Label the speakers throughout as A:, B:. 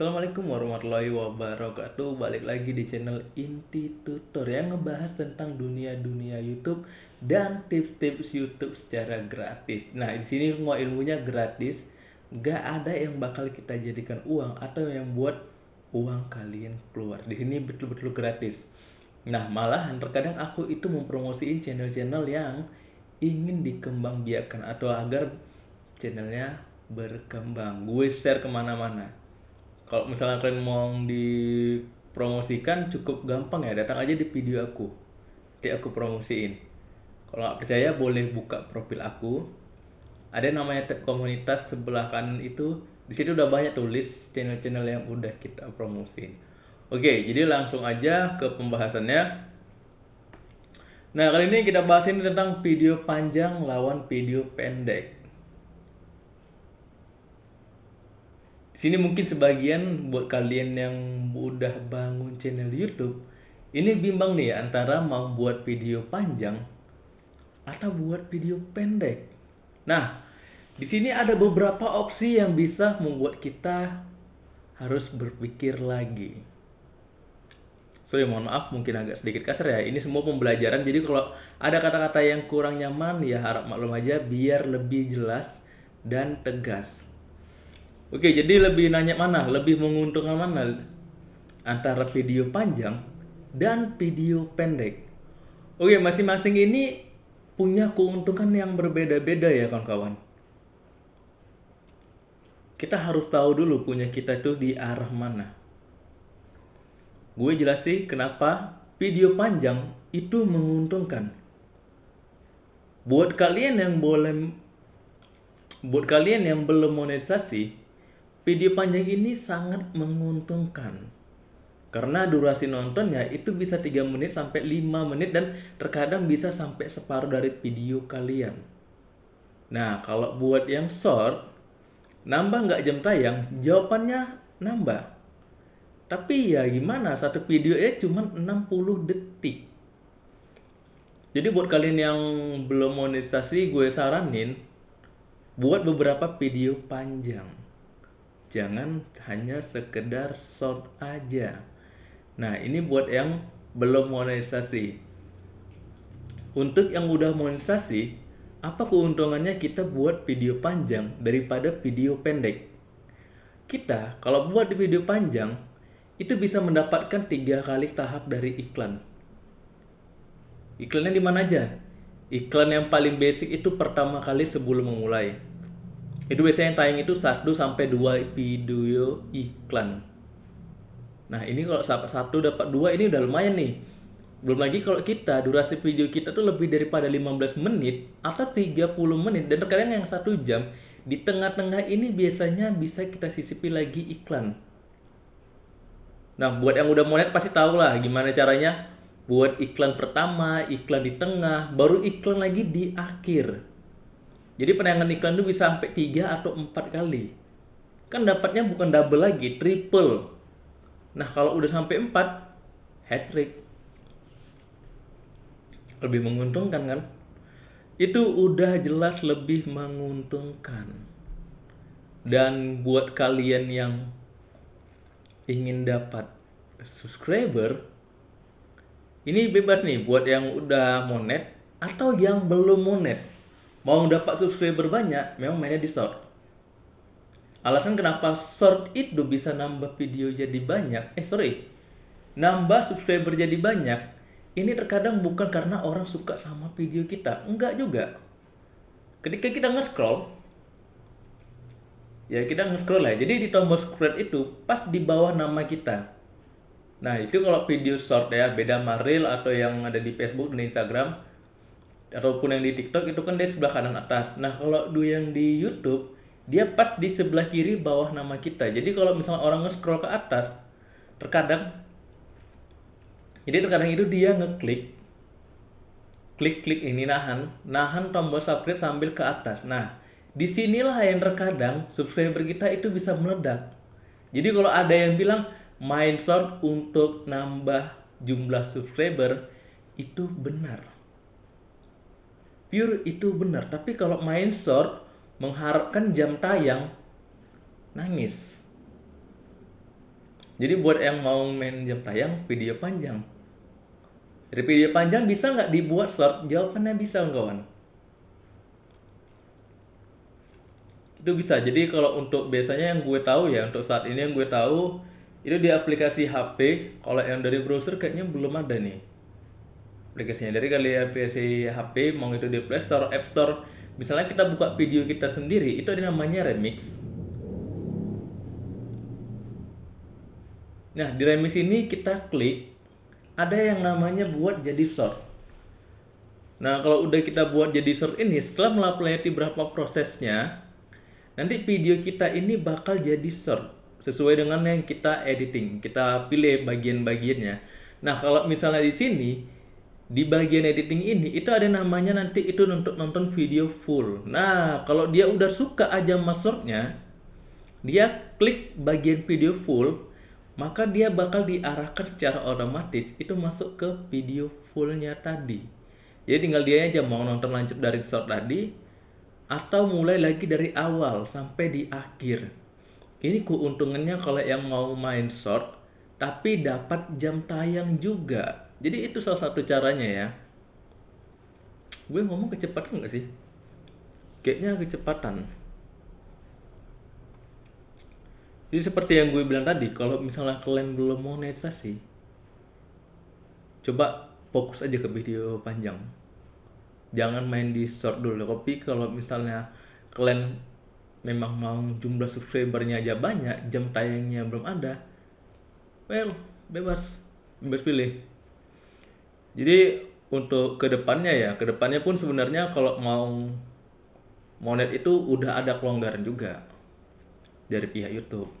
A: Assalamualaikum warahmatullahi wabarakatuh. Balik lagi di channel Inti Tutor yang ngebahas tentang dunia-dunia YouTube dan tips-tips YouTube secara gratis. Nah, di sini semua ilmunya gratis. Gak ada yang bakal kita jadikan uang atau yang buat uang kalian keluar. Di sini betul-betul gratis. Nah, malahan terkadang aku itu mempromosiin channel-channel yang ingin dikembangbiakan atau agar channelnya berkembang. Gue share ke mana-mana kalau misalnya kalian mau dipromosikan cukup gampang ya. Datang aja di video aku. Nanti aku promosiin. Kalau nggak percaya boleh buka profil aku. Ada namanya tab komunitas sebelah kanan itu. Di situ udah banyak tulis channel-channel yang udah kita promosiin. Oke jadi langsung aja ke pembahasannya. Nah kali ini kita bahas ini tentang video panjang lawan video pendek sini mungkin sebagian buat kalian yang udah bangun channel YouTube ini bimbang nih antara mau buat video panjang atau buat video pendek. Nah, di sini ada beberapa opsi yang bisa membuat kita harus berpikir lagi. So ya mohon maaf mungkin agak sedikit kasar ya. Ini semua pembelajaran. Jadi kalau ada kata-kata yang kurang nyaman ya harap maklum aja biar lebih jelas dan tegas. Oke, jadi lebih nanya mana? Lebih menguntungkan mana? Antara video panjang dan video pendek. Oke, masing-masing ini punya keuntungan yang berbeda-beda ya kawan-kawan. Kita harus tahu dulu punya kita itu di arah mana. Gue jelasin kenapa video panjang itu menguntungkan. Buat kalian yang boleh buat kalian yang belum monetisasi, Video panjang ini sangat menguntungkan. Karena durasi nontonnya itu bisa 3 menit sampai 5 menit dan terkadang bisa sampai separuh dari video kalian. Nah, kalau buat yang short, nambah nggak jam tayang? Jawabannya nambah. Tapi ya gimana, satu video ya cuma 60 detik. Jadi buat kalian yang belum monetisasi, gue saranin buat beberapa video panjang jangan hanya sekedar short aja. Nah ini buat yang belum monetisasi. Untuk yang udah monetisasi apa keuntungannya kita buat video panjang daripada video pendek? Kita kalau buat di video panjang itu bisa mendapatkan tiga kali tahap dari iklan. Iklannya di mana aja? Iklan yang paling basic itu pertama kali sebelum memulai itu biasanya yang tayang itu 1 sampai 2 video iklan. Nah, ini kalau satu dapat dua ini udah lumayan nih. Belum lagi kalau kita durasi video kita tuh lebih daripada 15 menit atau 30 menit dan terkadang yang satu jam di tengah-tengah ini biasanya bisa kita sisipi lagi iklan. Nah, buat yang udah monet pasti tahu lah gimana caranya buat iklan pertama, iklan di tengah, baru iklan lagi di akhir. Jadi penayangan iklan itu bisa sampai 3 atau 4 kali. Kan dapatnya bukan double lagi, triple. Nah, kalau udah sampai 4, hat trick. Lebih menguntungkan kan? Itu udah jelas lebih menguntungkan. Dan buat kalian yang ingin dapat subscriber, ini bebas nih buat yang udah monet atau yang belum monet mau dapat subscriber banyak memang mainnya di short alasan kenapa short itu bisa nambah video jadi banyak? Eh sorry. Nambah subscriber jadi banyak ini terkadang bukan karena orang suka sama video kita. Enggak juga. Ketika kita nge-scroll ya kita nge-scroll ya. Jadi di tombol scroll itu pas di bawah nama kita. Nah itu kalau video short ya beda sama reel atau yang ada di Facebook dan Instagram ataupun yang di TikTok itu kan dia sebelah kanan atas. Nah, kalau du yang di YouTube, dia pas di sebelah kiri bawah nama kita. Jadi kalau misalnya orang nge-scroll ke atas, terkadang jadi terkadang itu dia ngeklik klik-klik ini nahan, nahan tombol subscribe sambil ke atas. Nah, di sinilah yang terkadang subscriber kita itu bisa meledak. Jadi kalau ada yang bilang short untuk nambah jumlah subscriber, itu benar pure itu benar. Tapi kalau main short mengharapkan jam tayang, nangis. Jadi buat yang mau main jam tayang video panjang. Dari video panjang bisa nggak dibuat short? Jawabannya bisa kawan. Itu bisa. Jadi kalau untuk biasanya yang gue tahu ya untuk saat ini yang gue tahu itu di aplikasi HP. Kalau yang dari browser kayaknya belum ada nih aplikasinya. Dari kali aplikasi HP mau itu di Play Store, App Store. Misalnya kita buka video kita sendiri, itu ada namanya remix Nah, di remix ini kita klik, ada yang namanya buat jadi short. Nah, kalau udah kita buat jadi short ini, setelah melewati berapa prosesnya, nanti video kita ini bakal jadi short. Sesuai dengan yang kita editing. Kita pilih bagian-bagiannya. Nah, kalau misalnya di sini, di bagian editing ini, itu ada namanya nanti itu untuk nonton video full. Nah, kalau dia udah suka aja masuknya, dia klik bagian video full, maka dia bakal diarahkan secara otomatis itu masuk ke video fullnya tadi. Jadi tinggal dia aja mau nonton lanjut dari short tadi atau mulai lagi dari awal sampai di akhir. Ini keuntungannya kalau yang mau main short tapi dapat jam tayang juga. Jadi itu salah satu caranya ya. Gue ngomong kecepatan nggak sih? Kayaknya kecepatan. Jadi seperti yang gue bilang tadi, kalau misalnya kalian belum monetisasi, coba fokus aja ke video panjang. Jangan main di short dulu. Tapi kalau misalnya kalian memang mau jumlah subscribernya aja banyak, jam tayangnya belum ada, well, bebas, bebas pilih. Jadi untuk ke depannya ya, ke depannya pun sebenarnya kalau mau monet itu udah ada kelonggaran juga dari pihak YouTube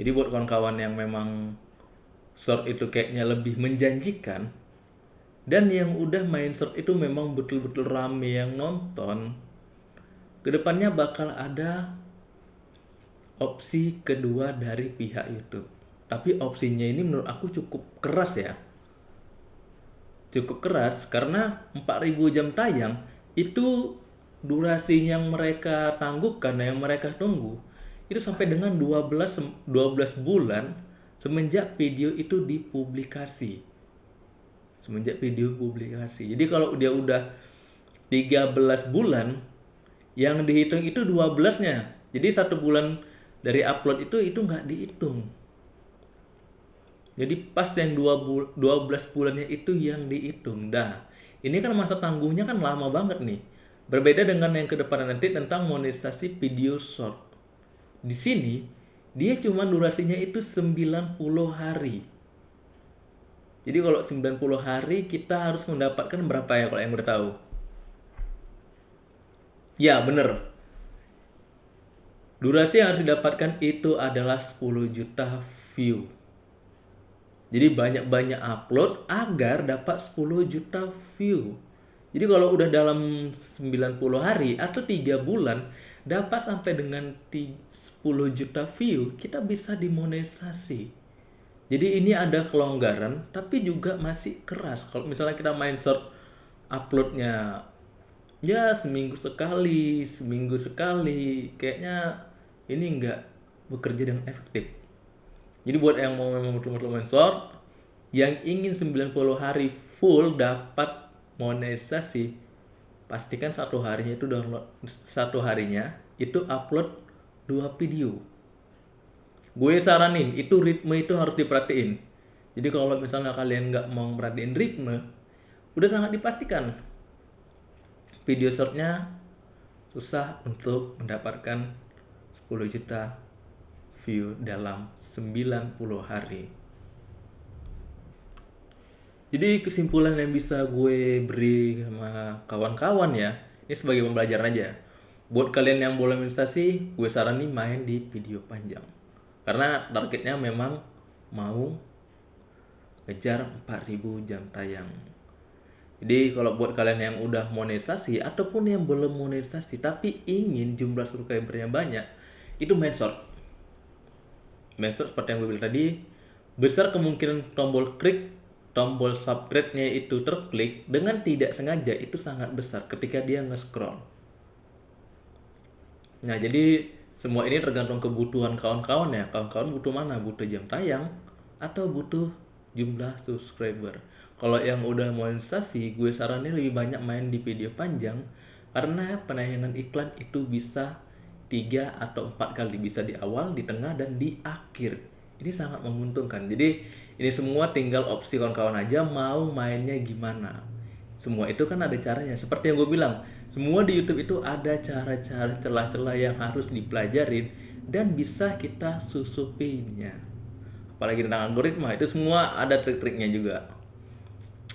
A: jadi buat kawan-kawan yang memang short itu kayaknya lebih menjanjikan dan yang udah main short itu memang betul-betul rame yang nonton, ke depannya bakal ada opsi kedua dari pihak YouTube. Tapi opsinya ini menurut aku cukup keras ya. Cukup keras karena 4000 jam tayang itu durasi yang mereka tangguhkan, yang mereka tunggu itu sampai dengan 12 12 bulan semenjak video itu dipublikasi. Semenjak video publikasi. Jadi kalau dia udah 13 bulan yang dihitung itu 12-nya. Jadi satu bulan dari upload itu itu nggak dihitung. Jadi pas yang 12 bulannya itu yang dihitung. Dah, ini kan masa tangguhnya kan lama banget nih. Berbeda dengan yang ke depan nanti tentang monetisasi video short. Di sini dia cuma durasinya itu 90 hari. Jadi kalau 90 hari kita harus mendapatkan berapa ya kalau yang udah tahu? Ya, bener. Durasi yang harus didapatkan itu adalah 10 juta view. Jadi banyak-banyak upload agar dapat 10 juta view. Jadi kalau udah dalam 90 hari atau 3 bulan dapat sampai dengan 10 juta view, kita bisa dimonetisasi. Jadi ini ada kelonggaran, tapi juga masih keras. Kalau misalnya kita main short uploadnya ya seminggu sekali, seminggu sekali, kayaknya ini enggak bekerja dengan efektif. Jadi buat yang mau memang betul-betul yang ingin 90 hari full dapat monetisasi, pastikan satu harinya itu download satu harinya itu upload dua video. Gue saranin, itu ritme itu harus diperhatiin. Jadi kalau misalnya kalian nggak mau merhatiin ritme, udah sangat dipastikan video shortnya susah untuk mendapatkan 10 juta view dalam 90 hari. Jadi kesimpulan yang bisa gue beri sama kawan-kawan ya, ini sebagai pembelajaran aja. Buat kalian yang boleh investasi gue saranin main di video panjang. Karena targetnya memang mau kejar 4000 jam tayang. Jadi kalau buat kalian yang udah monetisasi ataupun yang belum monetisasi tapi ingin jumlah subscribernya banyak itu main short short seperti yang gue bilang tadi besar kemungkinan tombol klik tombol subscribe-nya itu terklik dengan tidak sengaja itu sangat besar ketika dia nge-scroll. Nah, jadi semua ini tergantung kebutuhan kawan-kawan ya. Kawan-kawan butuh mana? Butuh jam tayang atau butuh jumlah subscriber? Kalau yang udah monetisasi gue saranin lebih banyak main di video panjang karena penayangan iklan itu bisa tiga atau empat kali bisa di awal, di tengah dan di akhir. Ini sangat menguntungkan. Jadi ini semua tinggal opsi kawan-kawan aja mau mainnya gimana. Semua itu kan ada caranya. Seperti yang gue bilang, semua di YouTube itu ada cara-cara celah-celah yang harus dipelajarin dan bisa kita susupinya. Apalagi tentang algoritma itu semua ada trik-triknya juga.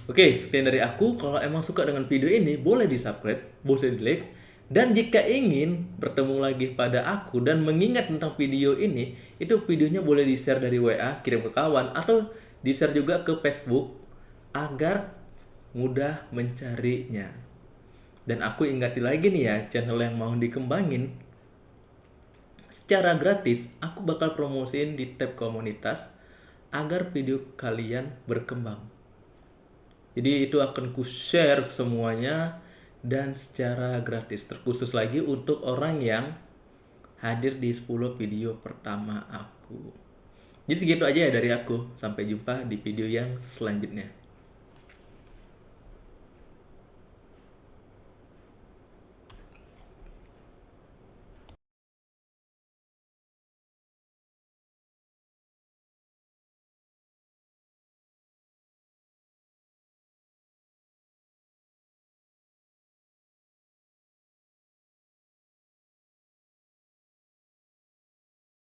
A: Oke, sekian dari aku. Kalau emang suka dengan video ini, boleh di subscribe, boleh di like. Dan jika ingin bertemu lagi pada aku dan mengingat tentang video ini, itu videonya boleh di-share dari WA, kirim ke kawan, atau di-share juga ke Facebook agar mudah mencarinya. Dan aku ingati lagi nih ya, channel yang mau dikembangin. Secara gratis, aku bakal promosiin di tab komunitas agar video kalian berkembang. Jadi itu akan ku share semuanya dan secara gratis terkhusus lagi untuk orang yang hadir di 10 video pertama aku. Jadi segitu aja ya dari aku. Sampai jumpa di video yang selanjutnya.